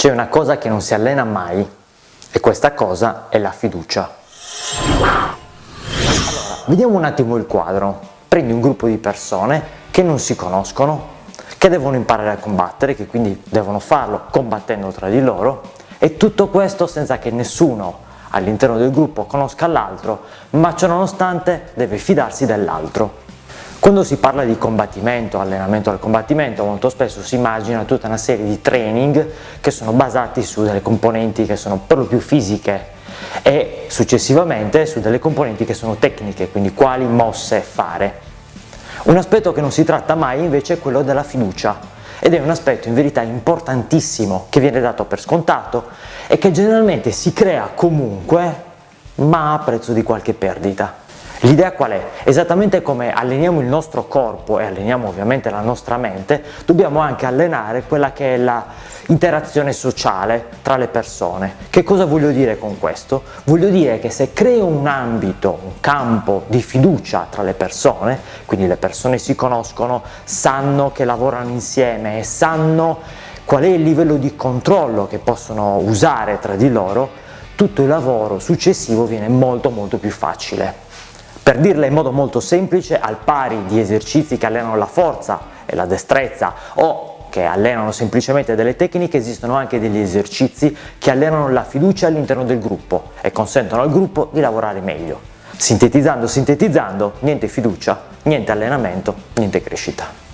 C'è una cosa che non si allena mai e questa cosa è la fiducia. Allora, vediamo un attimo il quadro. Prendi un gruppo di persone che non si conoscono, che devono imparare a combattere, che quindi devono farlo combattendo tra di loro e tutto questo senza che nessuno all'interno del gruppo conosca l'altro, ma ciò nonostante deve fidarsi dell'altro. Quando si parla di combattimento, allenamento al combattimento, molto spesso si immagina tutta una serie di training che sono basati su delle componenti che sono per lo più fisiche e successivamente su delle componenti che sono tecniche, quindi quali mosse fare. Un aspetto che non si tratta mai invece è quello della fiducia ed è un aspetto in verità importantissimo che viene dato per scontato e che generalmente si crea comunque ma a prezzo di qualche perdita. L'idea qual è? Esattamente come alleniamo il nostro corpo e alleniamo ovviamente la nostra mente, dobbiamo anche allenare quella che è l'interazione sociale tra le persone. Che cosa voglio dire con questo? Voglio dire che se creo un ambito, un campo di fiducia tra le persone, quindi le persone si conoscono, sanno che lavorano insieme e sanno qual è il livello di controllo che possono usare tra di loro, tutto il lavoro successivo viene molto molto più facile. Per dirla in modo molto semplice, al pari di esercizi che allenano la forza e la destrezza o che allenano semplicemente delle tecniche, esistono anche degli esercizi che allenano la fiducia all'interno del gruppo e consentono al gruppo di lavorare meglio. Sintetizzando, sintetizzando, niente fiducia, niente allenamento, niente crescita.